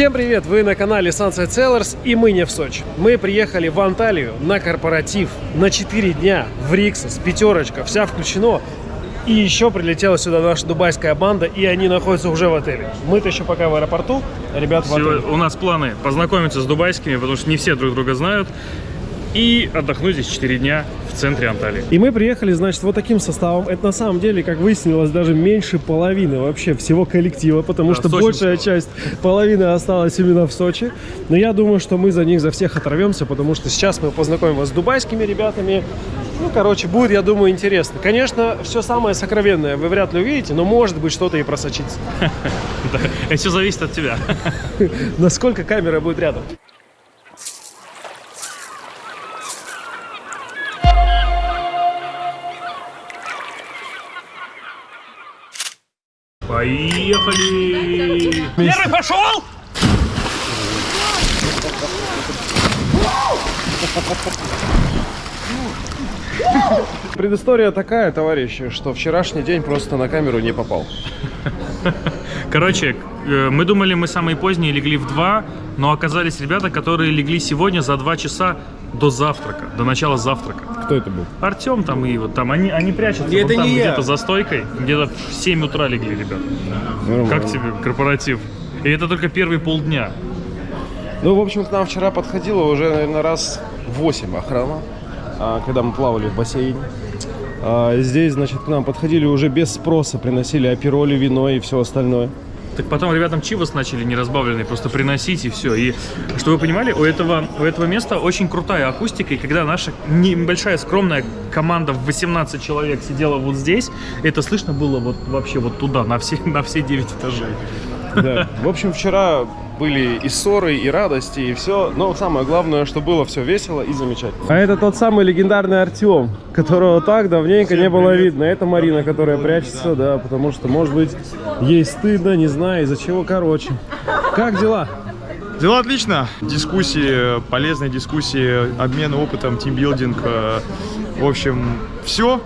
Всем привет! Вы на канале Sunset Sellers и мы не в Сочи. Мы приехали в Анталию на корпоратив на 4 дня в Риксос, пятерочка, вся включено. И еще прилетела сюда наша дубайская банда, и они находятся уже в отеле. Мы-то еще пока в аэропорту, ребят в отеле. У нас планы познакомиться с дубайскими, потому что не все друг друга знают. И отдохнуть здесь 4 дня в центре Анталии. И мы приехали, значит, вот таким составом. Это на самом деле, как выяснилось, даже меньше половины вообще всего коллектива, потому Да, что большая часть половины осталась именно в Сочи. Но я думаю, что мы за них за всех оторвемся, потому что сейчас мы познакомим вас с дубайскими ребятами. Ну, короче, будет, я думаю, интересно. Конечно, все самое сокровенное вы вряд ли увидите, но может быть что-то и просочится. Это все зависит от тебя. Насколько камера будет рядом. Поехали! Первый пошел! Предыстория такая, товарищи, что вчерашний день просто на камеру не попал. Короче, э, мы думали, мы самые поздние легли в 2, но оказались ребята, которые легли сегодня за 2 часа до завтрака, до начала завтрака. Кто это был? Артем там и вот там, они, они прячутся Это там где-то за стойкой, где-то в 7 утра легли, ребят. Как тебе корпоратив? И это только первые полдня. Ну, в общем, к нам вчера подходило уже, наверное, раз 8 охрана, а, когда мы плавали в бассейне. А, Здесь, значит, к нам подходили уже без спроса, приносили апероли, вино и все остальное. Так потом ребятам чивос начали неразбавленный просто приносить и все. И чтобы вы понимали, у этого, у этого места очень крутая акустика. И когда наша небольшая скромная команда в 18 человек сидела вот здесь, это слышно было вот вообще вот туда, на все, на все 9 этажей. Да. В общем, вчера были и ссоры, и радости, и все. Но самое главное, что было все весело и замечательно. А это тот самый легендарный Артем, которого так давненько не было видно. Это Марина, которая прячется, да, потому что, может быть, ей стыдно, не знаю, из-за чего. Короче, как дела? Дела отлично. Дискуссии, полезные дискуссии, обмен опытом, тимбилдинг. э, В общем, все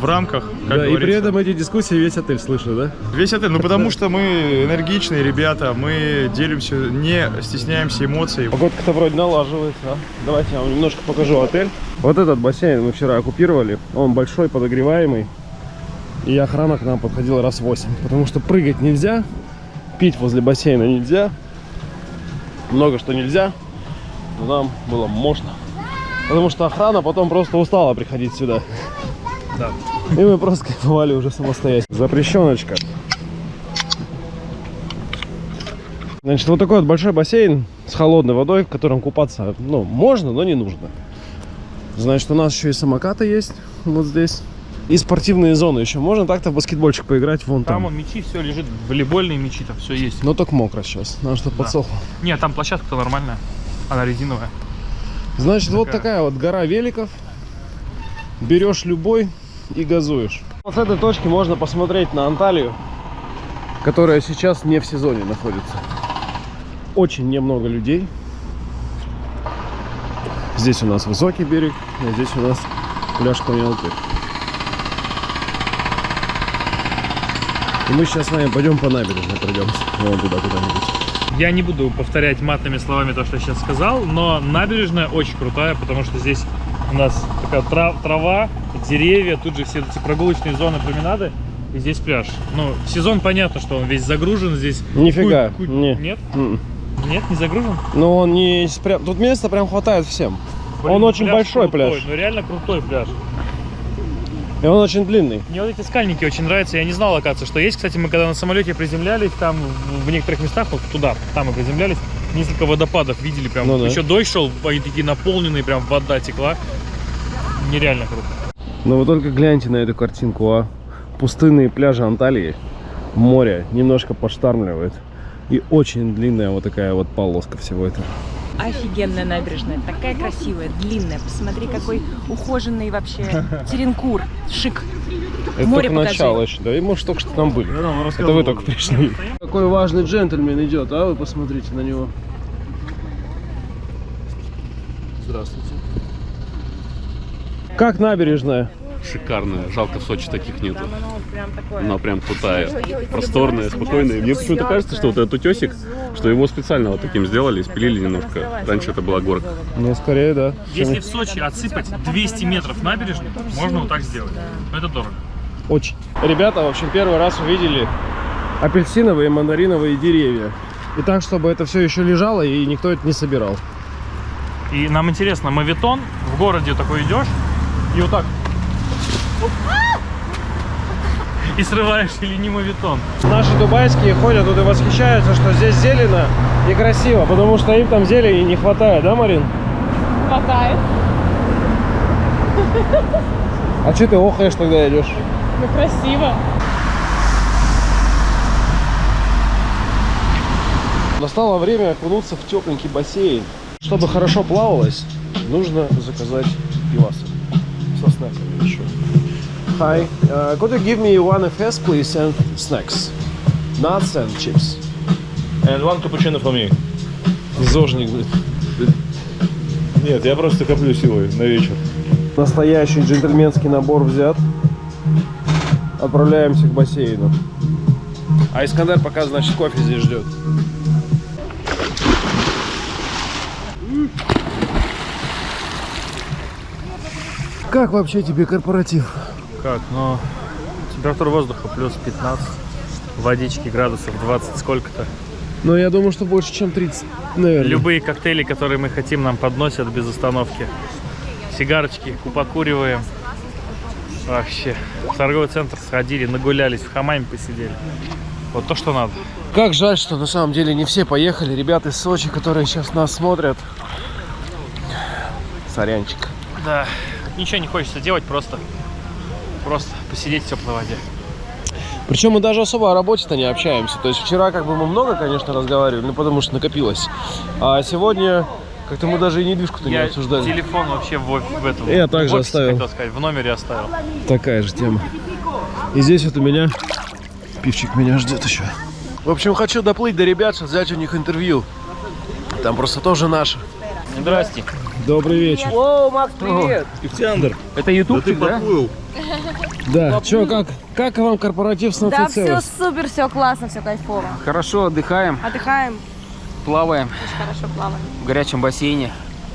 в рамках, как да, и при этом эти дискуссии весь отель слышит, да? Весь отель. Ну, потому что мы энергичные ребята, мы делимся, не стесняемся эмоций. Погодка-то вроде налаживается, а? Давайте я вам немножко покажу отель. Вот этот бассейн мы вчера оккупировали. Он большой, подогреваемый. И охрана к нам подходила раз 8. Потому что прыгать нельзя, пить возле бассейна нельзя. Много что нельзя. Но нам было можно. Потому что охрана потом просто устала приходить сюда. Да. И мы просто кайфовали уже самостоятельно. Запрещеночка. Значит, вот такой вот большой бассейн с холодной водой, в котором купаться, ну, можно, но не нужно. Значит, у нас еще и самокаты есть вот здесь. И спортивные зоны еще. Можно так-то в баскетбольчик поиграть вон там. Там он мячи, все лежит, волейбольные мячи, там все есть. Но только мокро сейчас. Надо, чтобы Да. подсохло. Нет, там площадка-то нормальная. Она резиновая. Значит, вот Такая. такая вот гора великов. Берешь любой и газуешь. Вот с этой точки можно посмотреть на Анталию, которая сейчас не в сезоне находится. Очень немного людей. Здесь у нас высокий берег, а здесь у нас пляж Камьялты. И мы сейчас с вами пойдем по набережной пройдемся. Вон туда куда-нибудь. Я не буду повторять матными словами то, что я сейчас сказал, но набережная очень крутая, потому что здесь у нас такая тра- трава, деревья, тут же все эти прогулочные зоны, променады, и здесь пляж. Ну, в сезон понятно, что он весь загружен здесь. Нифига, Ку- ку- не. Нет? М-м. Нет, не загружен? Но он не... Тут места прям хватает всем. Блин, он очень пляж большой крутой, пляж. Ну реально крутой пляж. И он очень длинный. Мне вот эти скальники очень нравятся. Я не знал, оказывается, что есть. Кстати, мы когда на самолете приземлялись, там в в некоторых местах, вот туда, там мы приземлялись, несколько водопадов видели. Прям Ну да. еще дождь шел, они такие наполненные, прям вода текла. Нереально круто. Но вы только гляньте на эту картинку, а. Пустынные пляжи Анталии, море немножко поштармливает. И очень длинная вот такая вот полоска всего этого. Офигенная набережная, такая красивая, длинная. Посмотри, какой ухоженный вообще теренкур, шик. Это Море только покажи. начало еще, да? И может только что там были. Это вы только пришли. Какой важный джентльмен идет, а? Вы посмотрите на него. Здравствуйте. Как набережная? шикарная. Жалко, в Сочи таких нету. Она прям крутая, просторная, спокойная. Мне почему-то кажется, что вот этот утесик, что его специально вот таким сделали, спилили немножко. Раньше это была горка. Ну, скорее, да. Если в Сочи отсыпать 200 метров набережной, можно вот так сделать. Но это дорого. Очень. Ребята, в общем, первый раз увидели апельсиновые и мандариновые деревья. И так, чтобы это все еще лежало и никто это не собирал. И нам интересно, мавитон, в городе такой идешь, и вот так. И срываешь или не мавитон. Наши дубайские ходят тут и восхищаются, что здесь зелено и красиво, потому что им там зелени не хватает, да, Марин? Хватает. А что ты охаешь тогда идешь? Ну красиво. Настало время окунуться в тепленький бассейн. Чтобы хорошо плавалось, нужно заказать пивасы со снеками еще. Hi, uh, could you give me one FS, please, and snacks? Nuts and chips. And one cappuccino for me. Зожник, блин. Нет, я просто коплю силой на вечер. Настоящий джентльменский набор взят. Отправляемся к бассейну. А Искандер пока, значит, кофе здесь ждет. Как вообще тебе корпоратив? Как? Ну, температура воздуха плюс 15, водички градусов 20 сколько-то. Ну, я думаю, что больше, чем 30, наверное. Любые коктейли, которые мы хотим, нам подносят без остановки. Сигарочки покуриваем. Вообще. В торговый центр сходили, нагулялись, в хамаме посидели. Вот то, что надо. Как жаль, что на самом деле не все поехали. Ребята из Сочи, которые сейчас нас смотрят. Сорянчик. Да, ничего не хочется делать, просто, просто посидеть в теплой воде. Причем мы даже особо о работе-то не общаемся. То есть вчера как бы мы много, конечно, разговаривали, ну потому что накопилось. А сегодня как-то мы даже и недвижку-то не обсуждали. телефон вообще в, в этом. Я в также офисе, оставил. хотел сказать, в номере оставил. Такая же тема. И здесь вот у меня пивчик меня ждет еще. В общем, хочу доплыть до ребят, взять у них интервью. Там просто тоже наши. Здрасте. Добрый вечер. О, Макс, привет. Ихтиандр, Это YouTube, ты подплыл. Да, чё, как, как вам корпоратив с Да, все супер, все классно, все кайфово. Хорошо, отдыхаем, Отдыхаем, плаваем очень хорошо плаваем. в горячем бассейне.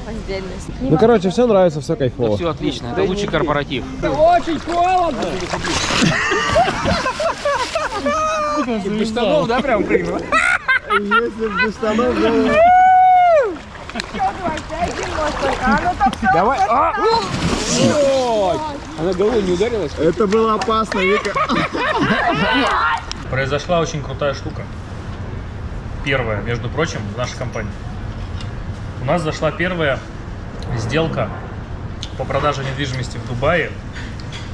Раздельность. Ну, короче, все нравится, все кайфово. Все отлично, это лучший корпоратив. Без штанов, да, прям прыгнул? Давай. А! Ой! Она головой не ударилась? Это было опасно, Вика. Произошла очень крутая штука. Первая, между прочим, в нашей компании. У нас зашла первая сделка по продаже недвижимости в Дубае.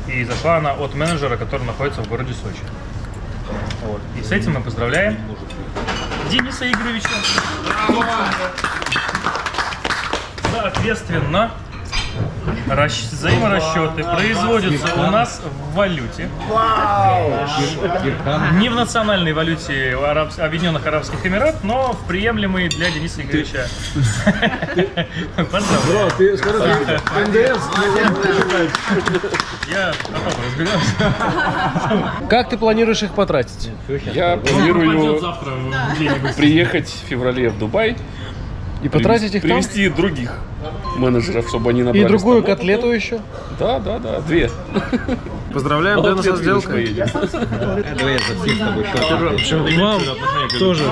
И зашла она от менеджера, который находится в городе Сочи. Вот. И с этим мы поздравляем Дениса Игоревича. Соответственно, расщ- взаиморасчеты производятся у нас в валюте. Не в национальной валюте Арабс- Объединенных Арабских Эмират, но в приемлемой для Дениса Игоревича. Поздравляю. Ты скажи, НДС. Я потом разберемся. Как ты планируешь их потратить? Я планирую приехать в феврале в Дубай, И потратить их там? привести других менеджеров, чтобы они набрали И другую котлету еще? Да, да, да, две. Поздравляем Дэна со сделкой. Вам тоже.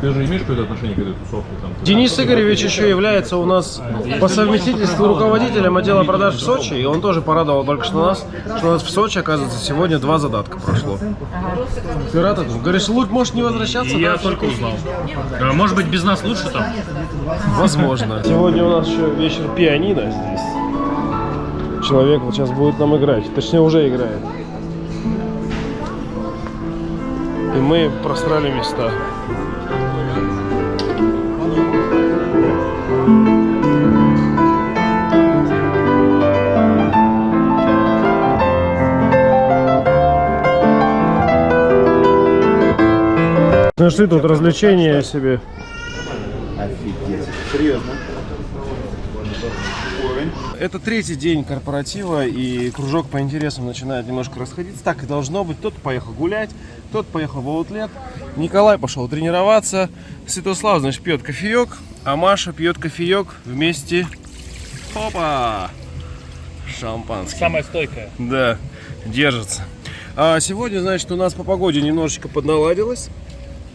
Ты же имеешь какое-то отношение к этой тусовке? Там, Денис Игоревич еще является у нас по совместительству руководителем отдела продаж в Сочи, и он тоже порадовал только что нас, что у нас в Сочи, оказывается, сегодня два задатка прошло. Ты рад этому? Говоришь, лучше можешь не возвращаться? Я да? только узнал. А, Может быть, без нас лучше там? Возможно. Сегодня у нас еще вечер пианино здесь. Человек вот сейчас будет нам играть, точнее уже играет. И мы просрали места. Нашли тут развлечения себе. это третий день корпоратива, и кружок по интересам начинает немножко расходиться. Так и должно быть. Кто-то поехал гулять, кто-то поехал в аутлет. Николай пошел тренироваться. Святослав, значит, пьет кофеек, а Маша пьет кофеек вместе. Опа! Шампанское. Самая стойкая. Да, держится. А сегодня, значит, у нас по погоде немножечко подналадилось.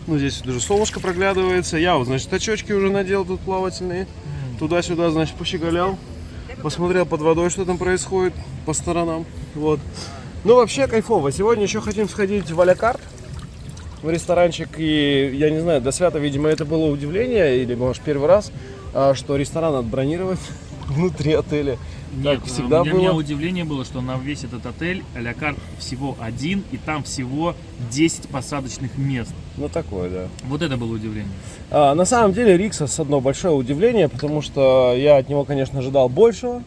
Ну, здесь даже солнышко проглядывается. Я вот, значит, очечки уже надел тут плавательные. Туда-сюда, значит, пощеголял. Посмотрел под водой, что там происходит по сторонам. Вот. Ну, вообще кайфово. Сегодня еще хотим сходить в Алякарт в ресторанчик. И я не знаю, до свята, видимо, это было удивление, или, может, первый раз, а, что ресторан надо бронировать внутри отеля. Нет, Как всегда у меня, у меня было. удивление было, что на весь этот отель а карт всего один, и там всего 10 посадочных мест. Ну, такое, да. Вот это было удивление. А, на самом деле Риксос одно большое удивление, потому что я от него, конечно, ожидал большего,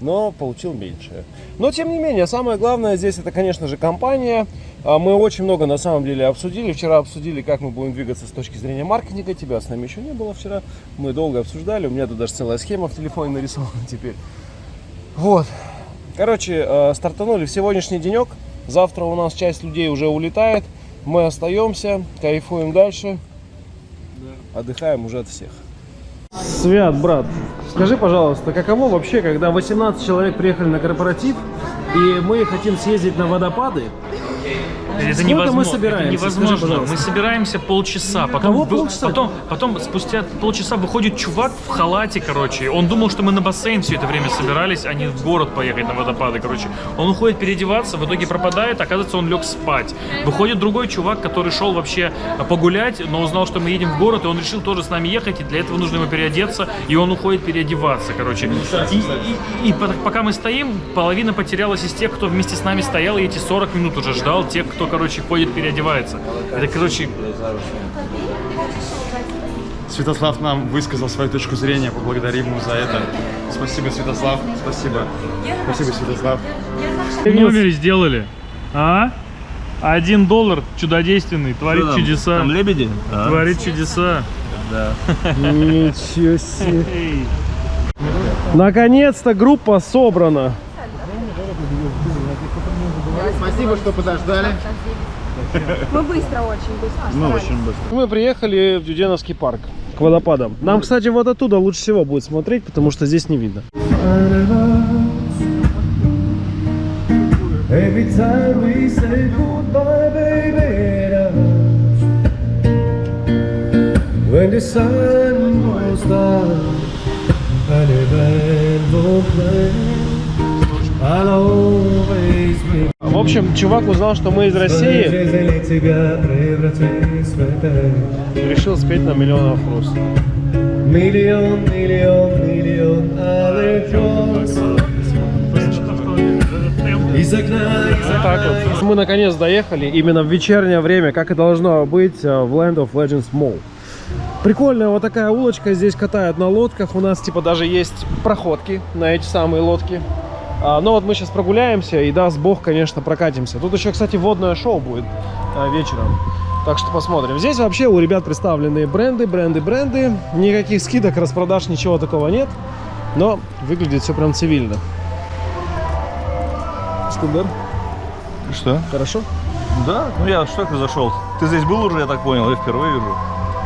но получил меньшее. Но тем не менее, самое главное здесь это, конечно же, компания. А, Мы очень много на самом деле обсудили. Вчера обсудили, как мы будем двигаться с точки зрения маркетинга. Тебя с нами еще не было вчера. Мы долго обсуждали. У меня тут даже целая схема в телефоне нарисована теперь. Вот. Короче, э, стартанули в сегодняшний денек. Завтра у нас часть людей уже улетает. Мы остаемся, кайфуем дальше. Отдыхаем уже от всех. Свят, брат, скажи, пожалуйста, каково вообще, когда 18 человек приехали на корпоратив, и мы хотим съездить на водопады? Это Сколько невозможно. мы собираемся? Это Скажи, невозможно. пожалуйста. мы собираемся полчаса. Потом, Кого полчаса? Потом, потом, спустя полчаса выходит чувак в халате, короче. Он думал, что мы на бассейн все это время собирались, а не в город поехать на водопады, короче. Он уходит переодеваться, в итоге пропадает, оказывается, он лег спать. Выходит другой чувак, который шел вообще погулять, но узнал, что мы едем в город, и он решил тоже с нами ехать, и для этого нужно ему переодеться, и он уходит переодеваться, короче. И, и- и по- пока мы стоим, половина потерялась из тех, кто вместе с нами стоял, и эти 40 минут уже ждал тех, кто, короче, ходит переодевается. Это, короче, Святослав нам высказал свою точку зрения, поблагодарим ему за это. Спасибо, Святослав, спасибо. Спасибо, Святослав. в номере сделали. А? Один доллар чудодейственный, творит чудеса. Там лебеди? Творит чудеса. Ничего себе. Наконец-то группа собрана. Спасибо, что подождали. Мы быстро, очень быстро. Ну, очень быстро. Мы приехали в Дюденовский парк к водопадам. Нам, кстати, вот оттуда лучше всего будет смотреть, потому что здесь не видно. Every time we say goodbye, baby, when the sun goes down and the band will play, I'll always общем, чувак узнал, что мы из России, решил спеть на миллион вопрос. Миллион, миллион, миллион алых роз. Из окна, из Вот так вот. Мы наконец доехали именно в вечернее время, как и должно быть э, в Land of Legends Mall. Прикольная вот такая улочка, здесь катают на лодках, у нас типа даже есть проходки на эти самые лодки. А, но вот мы сейчас прогуляемся и даст бог, конечно, прокатимся. Тут еще, кстати, водное шоу будет а, вечером. Так что посмотрим. Здесь вообще у ребят представлены бренды, бренды, бренды. Никаких скидок, распродаж, ничего такого нет. Но выглядит все прям цивильно. Скандер, Что? хорошо? Да? Ну я что ты зашел? Ты здесь был уже, я так понял, я впервые вижу.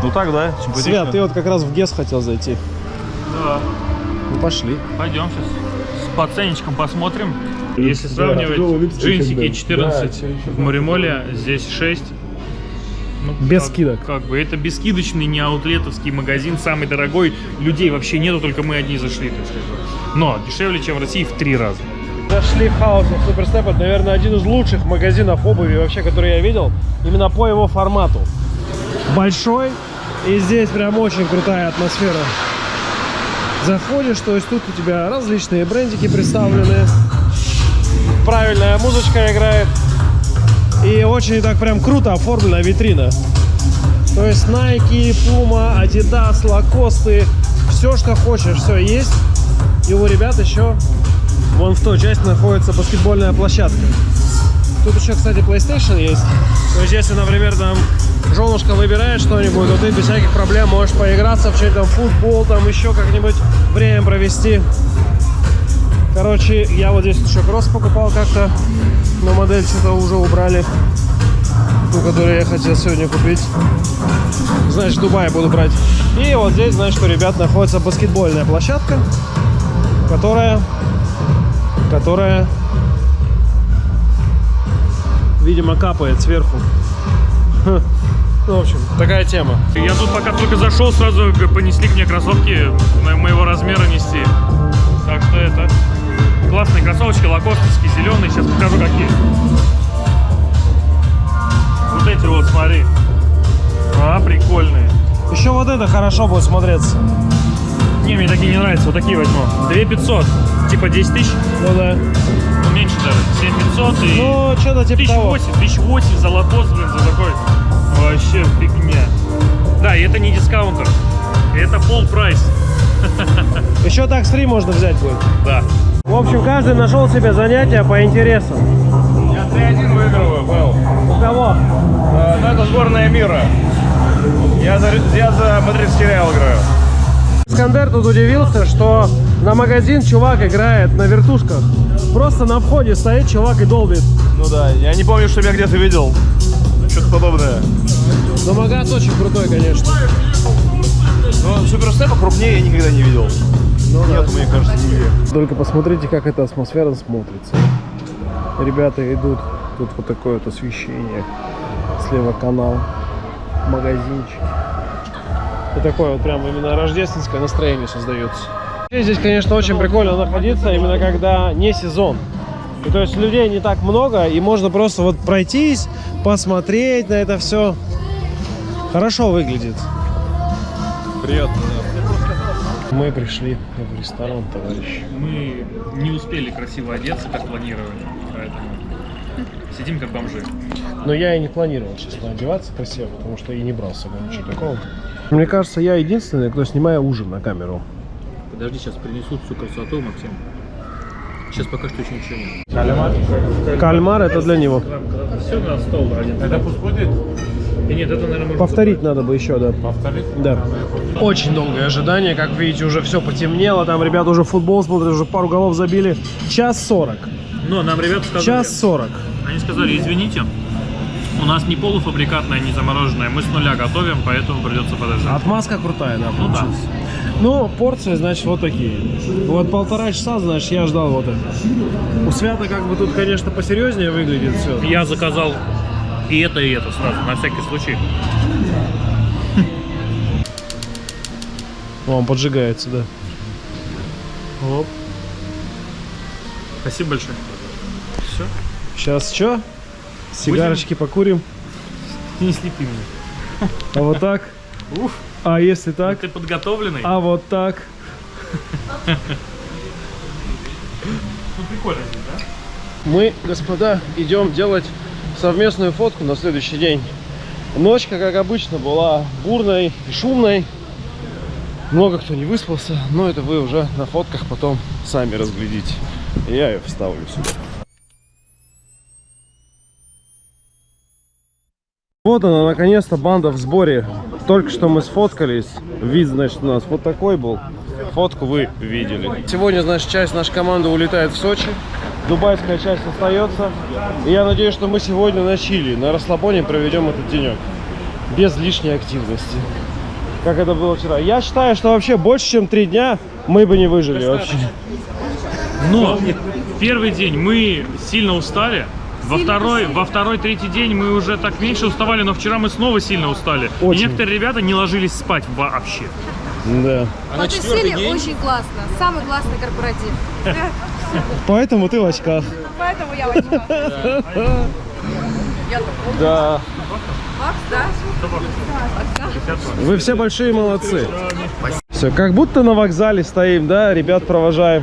Ну так, да, симпатично. Свят, ты вот как раз в ГЕС хотел зайти. Да. Ну пошли. Пойдем сейчас с пацанечком посмотрим. Если сравнивать джинсики 14 в Моремоле, здесь 6. Ну, Без как- скидок. Как бы это бескидочный, не аутлетовский магазин, самый дорогой. Людей вообще нету, только мы одни зашли, так сказать. Но дешевле, чем в России в три раза. Зашли в House of Superstep. Это, наверное, один из лучших магазинов обуви вообще, который я видел. Именно по его формату. Большой. И здесь прям очень крутая атмосфера. Заходишь, то есть тут у тебя различные брендики представлены. Правильная музычка играет. И очень так прям круто оформлена витрина. То есть Nike, Puma, Adidas, Lacoste, все, что хочешь, все есть. И у ребят еще вон в той части находится баскетбольная площадка. Тут еще, кстати, PlayStation есть. То есть, если, например, там женушка выбирает что-нибудь, то ты без всяких проблем можешь поиграться в там, футбол, там еще как-нибудь время провести. Короче, я вот здесь еще кросс покупал как-то, но модель что-то уже убрали. Ту, которую я хотел сегодня купить. Значит, в Дубае буду брать. И вот здесь, значит, у ребят находится баскетбольная площадка, которая, которая, видимо, капает сверху. Ну, в общем, такая тема. Я тут пока только зашел, сразу понесли к мне кроссовки мо- моего размера нести. Так что это классные кроссовочки, лакостовские, зеленые. Сейчас покажу какие. Вот эти вот, смотри. А, прикольные. Еще вот это хорошо будет смотреться. Не, мне такие не нравятся, вот такие возьму. 2500, типа 10 тысяч, Ну да. ну меньше даже, 7500 и... Ну, что-то типа того. 1008, 1008 за лакост, блин, за такой. Вообще фигня. Да, и это не дискаунтер. Это пол прайс. Еще так с 3 можно взять будет. Да. В общем, каждый нашел себе занятие по интересам. Я 3-1 выигрываю, был. У кого? Ну, это сборная мира. Я за, я за мадридский Реал играю. Искандер тут удивился, что на магазин чувак играет на вертушках. Просто на входе стоит чувак и долбит. Ну да, я не помню, что я где-то видел. Что-то подобное. Но магаз очень крутой, конечно. Но суперстепа крупнее я никогда не видел. Ну да. Нет, мне кажется, нигде. Только посмотрите, как эта атмосфера смотрится. Ребята идут, тут вот такое вот освещение. Слева канал, магазинчик. И такое вот прям именно рождественское настроение создается. Здесь, конечно, очень прикольно находиться, именно когда не сезон. И то есть людей не так много, и можно просто вот пройтись, посмотреть на это все. Хорошо выглядит. Приятно, Мы пришли в ресторан, товарищ. Мы не успели красиво одеться, как планировали, поэтому сидим как бомжи. Но я и не планировал, честно, одеваться красиво, потому что и не брал с собой ничего такого. Мне кажется, я единственный, кто снимает ужин на камеру. Подожди, сейчас принесут всю красоту, Максим. Сейчас пока что еще ничего нет. Кальмар это для него. Все на стол один. Это пусть будет? И нет, это, наверное, Повторить надо бы еще, да. Повторить? Да. Очень долгое ожидание, как видите, уже все потемнело. Там ребята уже футбол смотрят, уже пару голов забили. Час сорок. Но нам ребята сказали... Час сорок. Они сказали, извините, у нас не полуфабрикатное, не замороженное, мы с нуля готовим, поэтому придется подождать. Отмазка крутая, да, Ну да. Ну, порции, значит, вот такие. Вот полтора часа, значит, я ждал вот это. У Свята как бы тут, конечно, посерьезнее выглядит все. Я заказал и это, и это сразу, на всякий случай. Он поджигается, да. Оп. Спасибо большое. Все. Сейчас что? Сигарочки покурим. Не слепи меня. А вот так. Уф. А если так? Ты подготовленный? А вот так. Ну прикольно здесь, да? Мы, господа, идем делать совместную фотку на следующий день. Ночка, как обычно, была бурной и шумной. Много кто не выспался, но это вы уже на фотках потом сами разглядите. Я ее вставлю сюда. Вот она, наконец-то, банда в сборе. Только что мы сфоткались. Вид, значит, у нас вот такой был. Фотку вы видели. Сегодня, значит, часть нашей команды улетает в Сочи. Дубайская часть остается. И я надеюсь, что мы сегодня на Чили, на расслабоне проведем этот денек. Без лишней активности. Как это было вчера. Я считаю, что вообще больше, чем три дня мы бы не выжили вообще. Но первый день мы сильно устали. Во второй, во второй, третий день мы уже так меньше уставали, но вчера мы снова сильно устали. Очень. И некоторые ребята не ложились спать вообще. Да. Потусили очень классно. Самый классный корпоратив. Поэтому ты в очках. Поэтому я возьму. Да. Макс, да? Вы все большие молодцы. Все, как будто на вокзале стоим, да, ребят провожаем.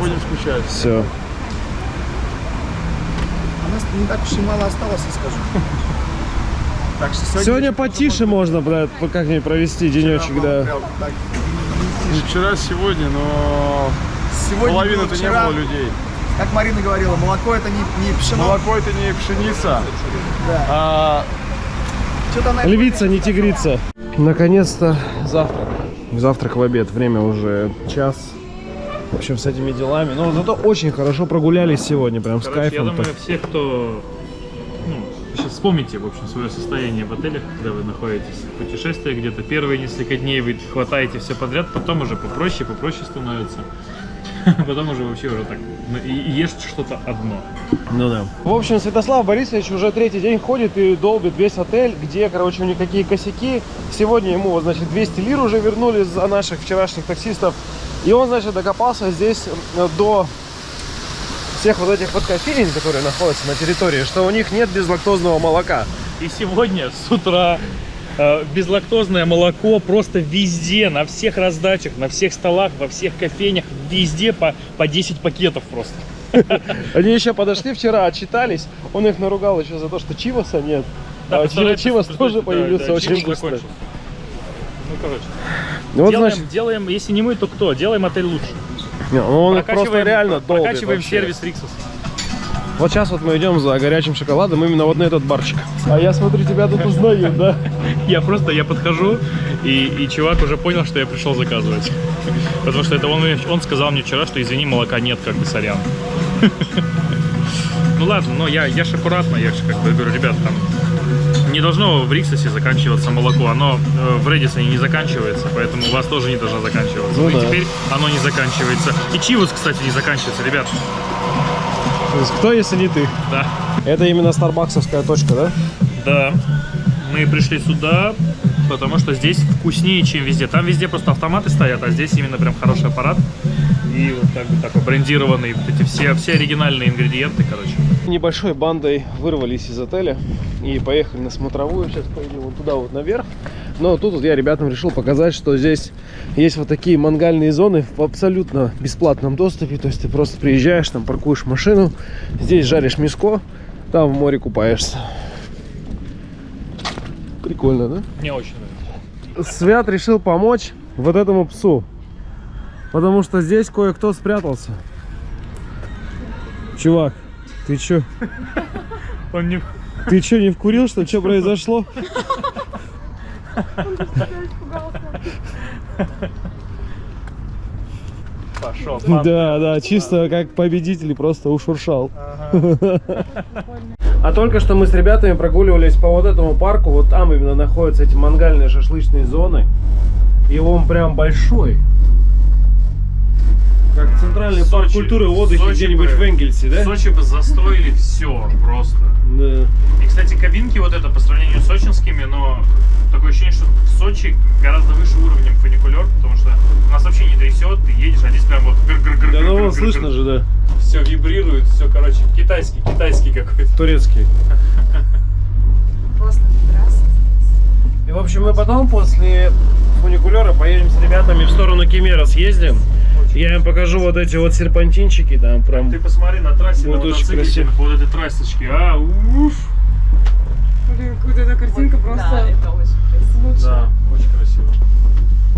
Будем скучать. Все. У нас не так уж и мало осталось, я скажу. Так что сегодня... Сегодня потише можно, брат, как-нибудь провести денечек, да. Вчера, сегодня, но Сегодня половины-то было не было людей. Как Марина говорила, молоко это не, не пшено. Молоко это не пшеница, Да. а. Львица, не тигрица. Наконец-то завтрак. Завтрак в обед. Время уже час. В общем, с этими делами. Но зато очень хорошо прогулялись сегодня. Прям с Короче, я кайфом. думаю, все, кто... Ну, сейчас вспомните, в общем, свое состояние в отелях, когда вы находитесь в путешествии где-то. Первые несколько дней вы хватаете все подряд, потом уже попроще, попроще становится. Потом уже вообще уже так ну, и ешь что-то одно. Ну да. В общем, Святослав Борисович уже третий день ходит и долбит весь отель, где, короче, у них какие косяки. Сегодня ему, значит, 200 лир уже вернули за наших вчерашних таксистов. И он, значит, докопался здесь э, до всех вот этих вот кофеин, которые находятся на территории, что у них нет безлактозного молока. И сегодня с утра э, безлактозное молоко просто везде, на всех раздачах, на всех столах, во всех кофейнях, везде по, по 10 пакетов просто. Они еще подошли вчера, отчитались. Он их наругал еще за то, что чиваса нет. Да, а чивас тоже появился очень быстро. Ну, короче. Ну вот, делаем, значит, делаем, если не мы, то кто? Делаем отель лучше. не, ну он их просто Прокачиваем- реально долбит Прокачиваем вообще. сервис Риксос. Вот сейчас вот мы идем за горячим шоколадом именно вот на этот барчик. А я смотрю, тебя тут узнают, да? Я просто, я подхожу, и, и чувак уже понял, что я пришел заказывать. Потому что это он, он сказал мне вчера, что извини, молока нет, как бы сорян. Ну ладно, но я, я ж аккуратно, я же как бы говорю, ребят, там не должно в Риксосе заканчиваться молоко, оно э, в Редисоне не заканчивается, поэтому у вас тоже не должно заканчиваться. Ну и да. теперь оно не заканчивается. И Чивус, кстати, не заканчивается, ребят. То есть кто, если не ты? Да. Это именно старбаксовская точка, да? Да. Мы пришли сюда, потому что здесь вкуснее, чем везде. Там везде просто автоматы стоят, а здесь именно прям хороший аппарат. И вот так, вот такой брендированный, вот эти все, все оригинальные ингредиенты, короче. Небольшой бандой вырвались из отеля и поехали на смотровую. Сейчас поедем вот туда вот наверх. Но тут вот я ребятам решил показать, что здесь есть вот такие мангальные зоны в абсолютно бесплатном доступе. То есть ты просто приезжаешь, там паркуешь машину, здесь жаришь мяско, там в море купаешься. Прикольно, да? Мне очень нравится. Свят решил помочь вот этому псу. Потому что здесь кое-кто спрятался. Чувак, ты чё? Он не... Ты чё, не вкурил, что? Что произошло? Пошел. Да, да, чисто как победитель просто ушуршал. А только что мы с ребятами прогуливались по вот этому парку. Вот там именно находятся эти мангальные шашлычные зоны. И он прям большой. Как центральный парк Сочи. культуры и отдыха где-нибудь в Энгельсе, да? В Сочи бы застроили все просто. Да. И, кстати, кабинки вот это по сравнению с сочинскими, но такое ощущение, что в Сочи гораздо выше уровнем фуникулер, потому что у нас вообще не трясет, ты едешь, а здесь прям вот гр гр гр Да ну вон слышно же, да. Все вибрирует, все, короче, китайский, китайский какой-то. Турецкий. И, в общем, мы потом после фуникулера поедем с ребятами в сторону Кемера съездим. Я им покажу вот эти вот серпантинчики, там прям... Ты посмотри на трассе, Вот на мотоцикле, вот этой трассочке, а, уф. Блин, вот эта картинка просто... это очень красиво. Да, очень красиво.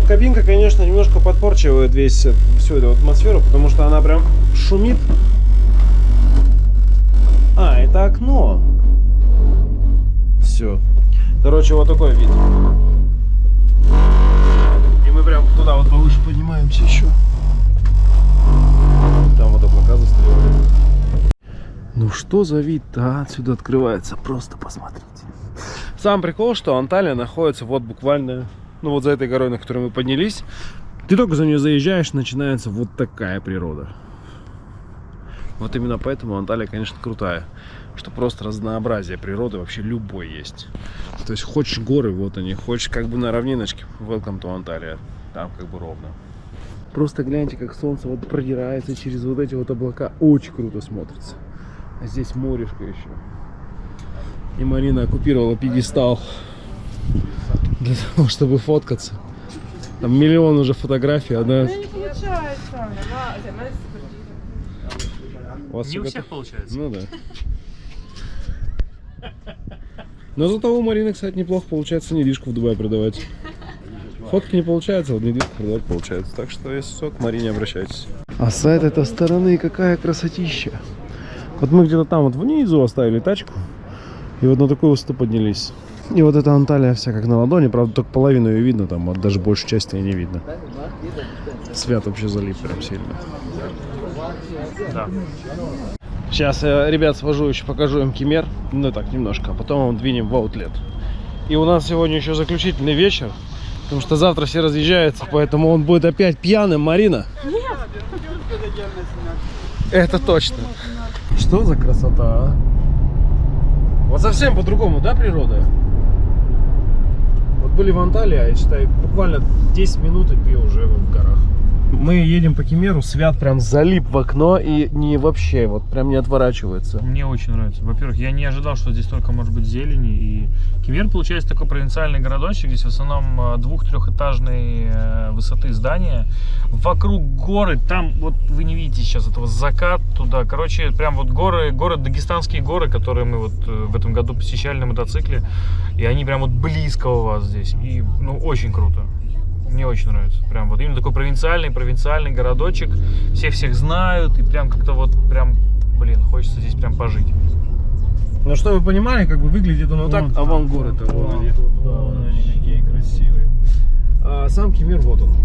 Кабинка, конечно, немножко подпорчивает весь, э, всю эту атмосферу, потому что она прям шумит. А, это окно. Все. Короче, вот такой вид. И мы прям туда вот повыше поднимаемся еще. Там вот облака застреливали. Ну что за вид-то а? отсюда открывается? Просто посмотрите. Сам прикол, что Анталия находится вот буквально, ну вот за этой горой, на которой мы поднялись. Ты только за нее заезжаешь, начинается вот такая природа. Вот именно поэтому Анталия, конечно, крутая. Что просто разнообразие природы вообще любой есть. То есть хочешь горы, вот они. Хочешь как бы на равниночке, welcome to Анталия. Там как бы ровно. Просто гляньте, как солнце вот продирается через вот эти вот облака. Очень круто смотрится. А здесь морешко еще. И Марина оккупировала пьедестал для того, чтобы фоткаться. Там миллион уже фотографий, одна... Не получается. У вас Не у всех получается. Ну да. Но зато у Марины, кстати, неплохо получается недвижку в Дубае продавать. Фотки не получается, а вот недвижку продавать получается. Так что, если что, к Марине обращайтесь. А с этой стороны какая красотища. Вот мы где-то там вот внизу оставили тачку. И вот на такую высоту поднялись. И вот эта Анталия вся как на ладони, правда, только половину ее видно, там вот даже большей части ее не видно. Свят вообще залип прям сильно. Да. Сейчас, я, ребят, свожу еще, покажу им Кемер, ну так, немножко, а потом двинем в аутлет. И у нас сегодня еще заключительный вечер, потому что завтра все разъезжаются, поэтому он будет опять пьяным, Марина. Это точно. Что за красота, а? Вот совсем по-другому, да, природа? Вот были в Анталии, а я считаю, буквально 10 минут и ты уже в горах. Мы едем по Кемеру, Свят прям залип в окно и не вообще, вот прям не отворачивается. Мне очень нравится. Во-первых, я не ожидал, что здесь только может быть зелени. И Кемер, получается, такой провинциальный городочек. Здесь в основном э, двух-трехэтажной э, высоты здания. Вокруг горы, там вот вы не видите сейчас этого закат туда. Короче, прям вот горы, горы, дагестанские горы, которые мы вот э, в этом году посещали на мотоцикле. И они прям вот близко у вас здесь. И, ну, очень круто. Мне очень нравится. Прям вот именно такой провинциальный, провинциальный городочек. Все всех знают. И прям как-то вот прям, блин, хочется здесь прям пожить. Ну, что вы понимали, как бы выглядит он вот так, а вон они. Вон они какие красивые. А сам Кемер, вот он.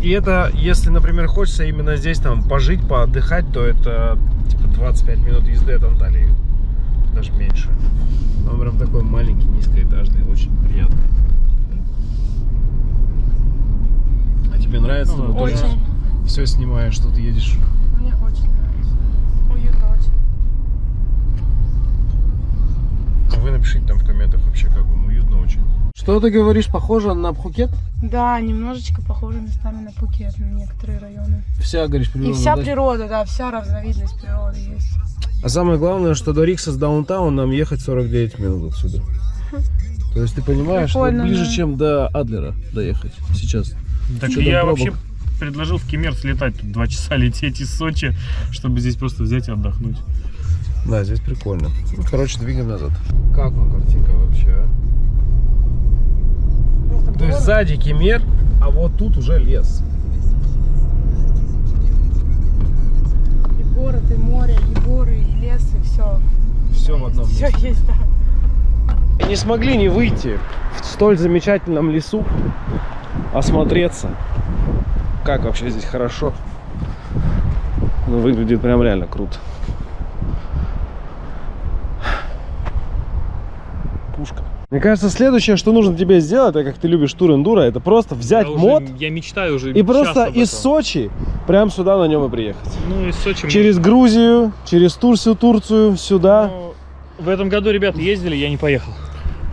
И это, если, например, хочется именно здесь там пожить, поотдыхать, то это типа 25 минут езды от Анталии. Даже меньше. Он прям такой маленький, низкоэтажный, очень приятный. А тебе нравится? Ну, Вот очень. тоже Все снимаешь, что ты едешь. Мне очень нравится. Уютно очень. А Вы напишите там в комментах вообще, как вам уютно очень. Что ты говоришь, похоже на Пхукет? Да, немножечко похоже местами на Пукет, на некоторые районы. Вся, говоришь, природа. И вся да? природа, да, вся разновидность природы есть. А самое главное, что до Рикса с даунтаун нам ехать 49 минут отсюда. То есть ты понимаешь, что Прикольно, ближе, да. чем до Адлера доехать сейчас. Так там я вообще предложил в Кемер слетать тут два часа лететь из Сочи, чтобы здесь просто взять и отдохнуть. Да, здесь прикольно. Ну, короче, двигаем назад. Как вам картинка вообще, а? То есть сзади Кемер, а вот тут уже лес. Город, и море, и горы, и лес, и все. Все в одном Все месте. есть, да. Не смогли не выйти в столь замечательном лесу, осмотреться. Как вообще здесь хорошо. Ну, выглядит прям реально круто. Мне кажется, следующее, что нужно тебе сделать, так как ты любишь тур эндуро, это просто взять Я уже- мод я мечтаю уже и просто из. Сочи прям сюда на нем и приехать. Ну, из Сочи мы- Через Грузию, через Турцию, Турцию, сюда. Ну, В этом году ребята ездили, я не поехал.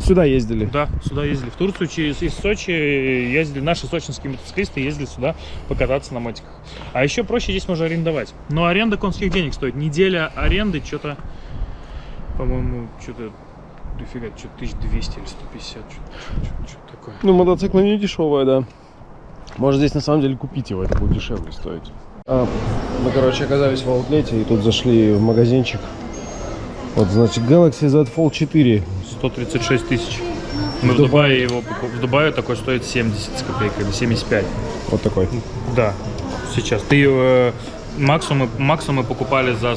Сюда ездили. Да, сюда ездили. В Турцию через из Сочи ездили. Наши сочинские мотоциклисты ездили сюда покататься на мотиках. А еще проще здесь можно арендовать. Но аренда конских денег стоит. Неделя аренды что-то, по-моему, что-то дофига, что-то 1200 или 150, что-то, что-то такое. Ну, мотоцикл не дешевая, да. Можно здесь на самом деле купить его, это будет дешевле стоить. А, мы, короче, оказались в аутлете и тут зашли в магазинчик. Вот, значит, Galaxy Z Fold 4. 136 тысяч. Мы в Дубае его в Дубае такой стоит 70 с копейками, 75. Вот такой. Да, сейчас. Ты э, максимум, максимум мы покупали за,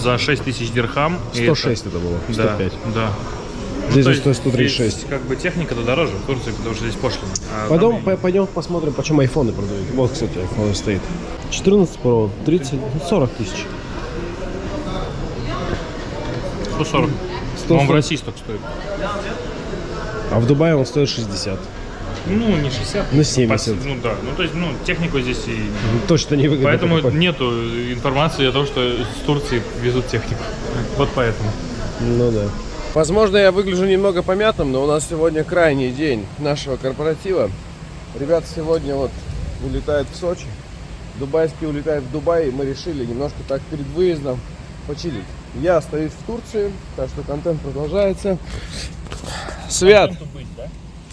за 6 тысяч дирхам. и 106 это было, Да, 105. да. Здесь то же есть стоит 136. Здесь, как бы техника-то дороже в Турции, потому что здесь пошлина. А Пойдем, там по- пойдем посмотрим, почем айфоны продают. Вот, кстати, айфон стоит. 14 Pro, 30, ну, 40 тысяч. 140. 140. Он в России столько стоит. А в Дубае он стоит 60. Ну, не 60. Ну, 70. Ну да, ну то есть, ну, технику здесь и... Точно не выгодно Поэтому покупать. нету информации о том, что с Турции везут технику. Вот поэтому. Ну да. Возможно, я выгляжу немного помятым, но у нас сегодня крайний день нашего корпоратива. Ребята сегодня вот улетают в Сочи. Дубайские улетают в Дубай, и мы решили немножко так перед выездом почилить. Я остаюсь в Турции, так что контент продолжается. Свят!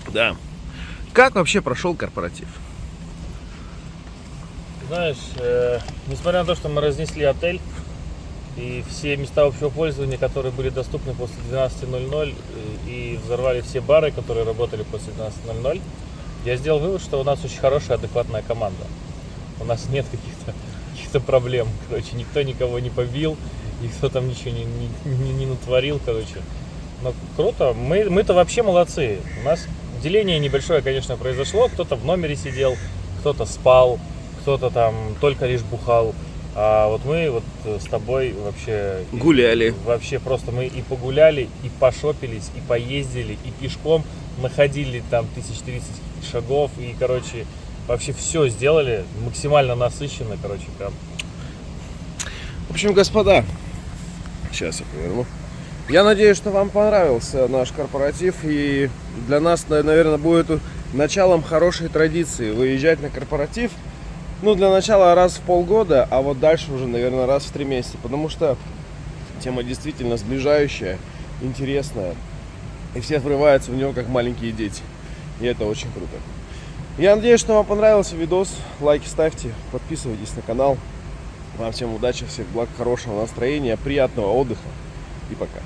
Да. Как вообще прошел корпоратив? Знаешь, э, несмотря на то, что мы разнесли отель и все места общего пользования, которые были доступны после 12.00 э, и взорвали все бары, которые работали после 12.00, я сделал вывод, что у нас очень хорошая, адекватная команда. У нас нет каких-то каких проблем. Короче, никто никого не побил, Никто там ничего не, не, не- не натворил, короче. Но круто. Мы, мы-то вообще молодцы. У нас деление небольшое, конечно, произошло. Кто-то в номере сидел, кто-то спал, кто-то там только лишь бухал. А вот мы вот э, с тобой вообще... Гуляли. Вообще просто мы и погуляли, и пошопились, и поездили, и пешком находили там 1030 шагов, и, короче, вообще все сделали, максимально насыщенно, короче, прям. В общем, господа, сейчас я поверну. Я надеюсь, что вам понравился наш корпоратив и для нас, наверное, будет началом хорошей традиции выезжать на корпоратив. Ну, для начала раз в полгода, а вот дальше уже, наверное, раз в три месяца, потому что тема действительно сближающая, интересная, и все врываются в него как маленькие дети. И это очень круто. Я надеюсь, что вам понравился видос. Лайки ставьте, подписывайтесь на канал. Вам всем удачи, всех благ, хорошего настроения, приятного отдыха и пока.